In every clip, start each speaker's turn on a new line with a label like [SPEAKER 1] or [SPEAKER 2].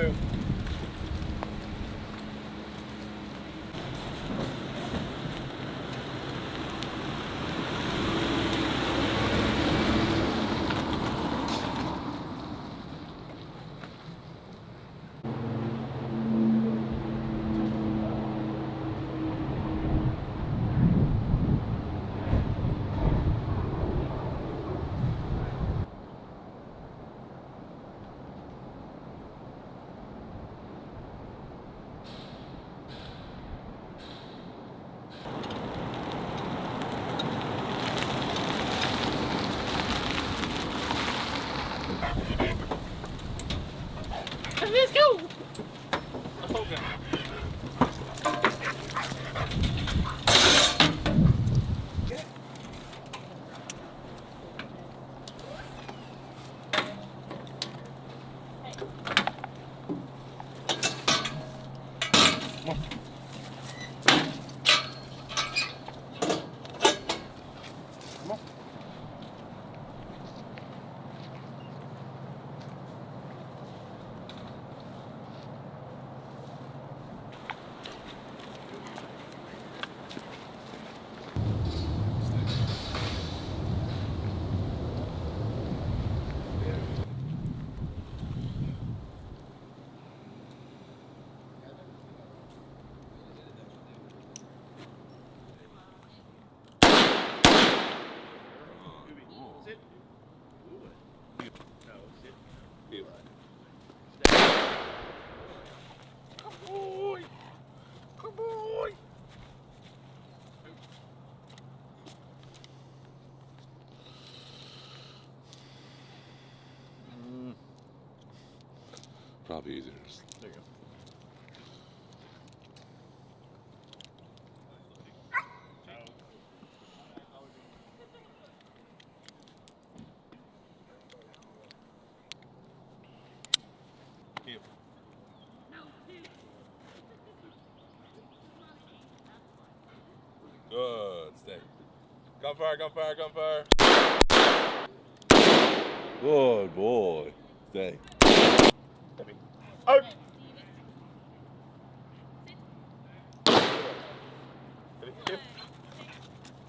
[SPEAKER 1] Walk two.
[SPEAKER 2] Let's go. Sit. No, sit. Come boy. Come boy.
[SPEAKER 3] Probably easier.
[SPEAKER 1] There you go.
[SPEAKER 3] Good. Stay. Gunfire, gunfire, gunfire. Good boy. Stay.
[SPEAKER 1] Out.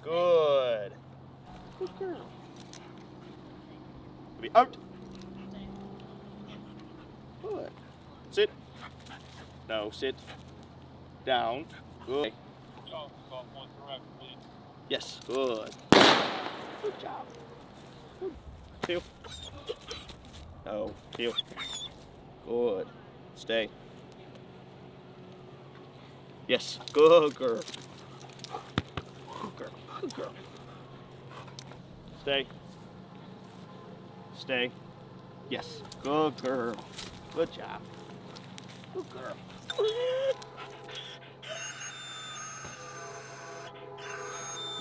[SPEAKER 1] Good. Good girl. Heavy. Out. Good. Sit. No, sit. Down. Good. Yes, good. Good job. Good. Two. No, two. Good. Stay. Yes, good girl. Good girl. Good girl. Stay. Stay. Yes, good girl. Good job. Good girl.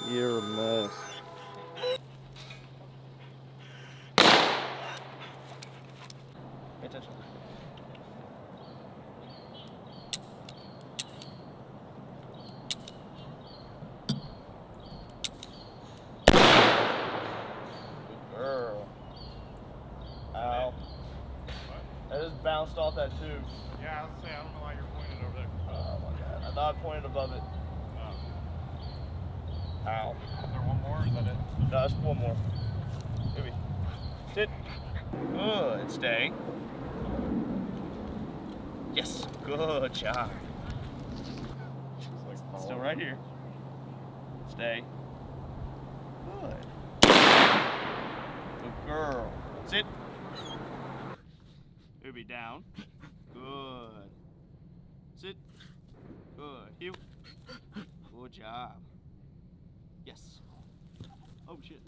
[SPEAKER 1] You're a mess. Pay attention. Good girl. Ow. That just bounced off that tube.
[SPEAKER 4] Yeah, I was saying, I don't know why you're pointing over there.
[SPEAKER 1] Oh my god. I thought I pointed above it.
[SPEAKER 4] Uh,
[SPEAKER 1] Ow.
[SPEAKER 4] is there one more, or is that it?
[SPEAKER 1] No, just one more. Maybe. Sit. Good. Stay. Yes. Good job.
[SPEAKER 4] Like
[SPEAKER 1] Still right here. Stay. Good. Good girl. Sit. Down. Good. Sit. Good. Heel. Good job. Yes. Oh shit.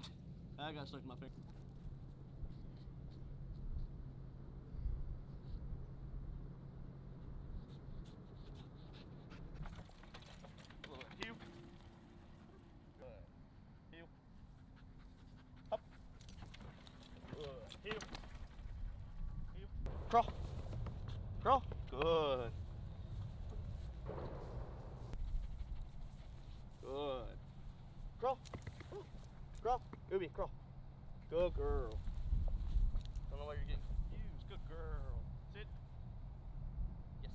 [SPEAKER 1] I got stuck in my finger. Crawl. Ubi, crawl. Good girl. Don't know why you're getting confused. Good girl. Sit. Yes.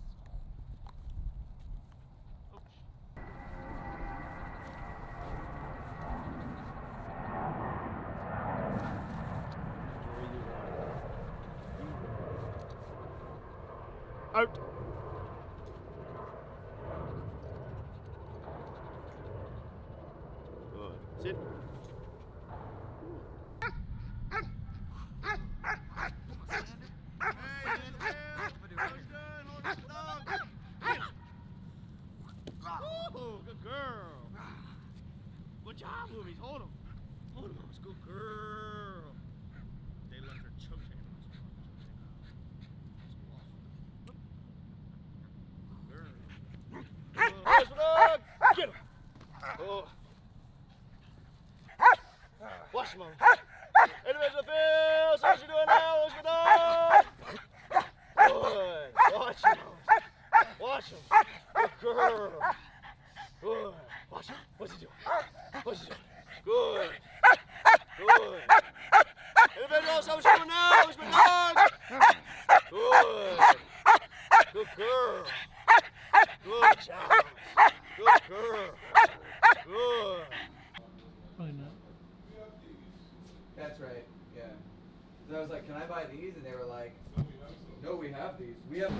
[SPEAKER 1] Ouch.
[SPEAKER 2] Out. Good. Sit. Him. Good girl. They left her
[SPEAKER 1] dog. Get him. Oh. Watch him. Individual field. So you doing now? What's your dog? Good. Watch him. Watch him. Good girl. Good. Watch him. What's he doing? What's he doing? Good. Good. So doing now? What's my dog? Good. Good girl. Good job. Good girl. Good. Probably not.
[SPEAKER 5] That's right. Yeah. 'Cause I was like, "Can I buy these?" And they were like, "No, we have these. We have."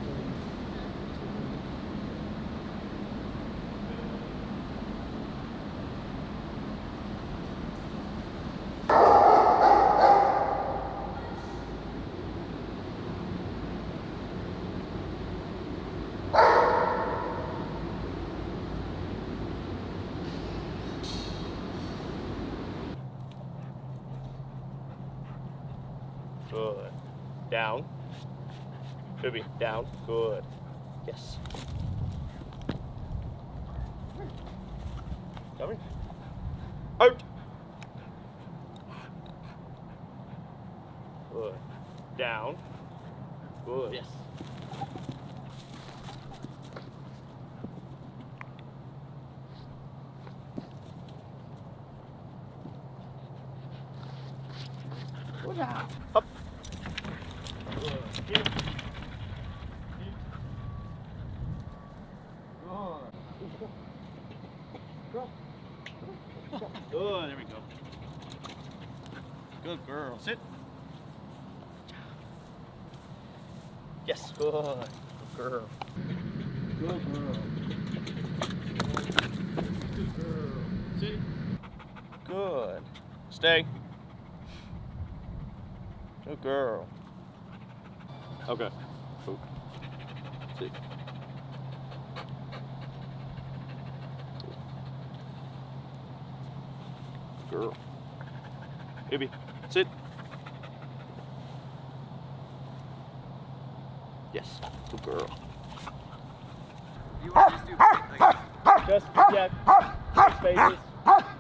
[SPEAKER 1] Good. Down. Booby, down. Good. Yes. Coming. Out. Good. Down. Good. Yes. Good. Up. Good. Get him. Good, there we go. Good girl. Sit. Yes, good. Good girl. Good girl. Good girl. Sit. Good. Stay. Good girl. Okay. Cool. See. Girl. Baby, sit. Yes, good girl.
[SPEAKER 5] You want to just do like,
[SPEAKER 1] Just, yeah, just faces.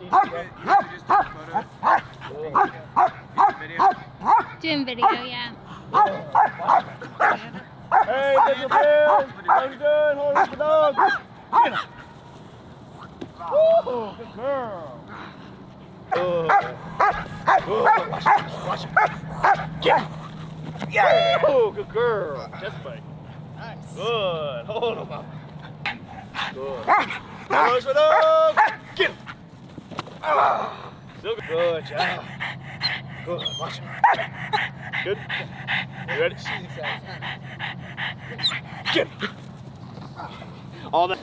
[SPEAKER 5] You
[SPEAKER 1] one.
[SPEAKER 5] just take photos, video.
[SPEAKER 6] Doing video, yeah.
[SPEAKER 1] Hey, Mr. Bill! How you doing? Hold on, the dog. Woo, good girl. Good. Watch it. Watch it. Him. Yeah. Woo, good girl. Just fight. Nice. Good. Hold him up. Good. Watch the dog. Get him. Ah. Still good. Good job. Good. Watch him. Good. You ready? Get him. All that.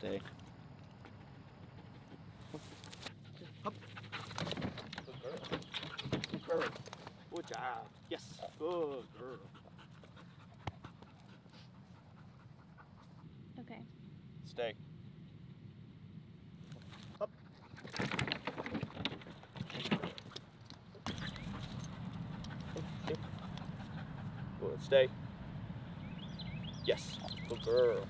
[SPEAKER 1] Good, stay. Up. Good girl. Good girl. Good job. Yes. Good girl.
[SPEAKER 6] Okay.
[SPEAKER 1] Stay. Up. Good. Stay. Yes. Good girl.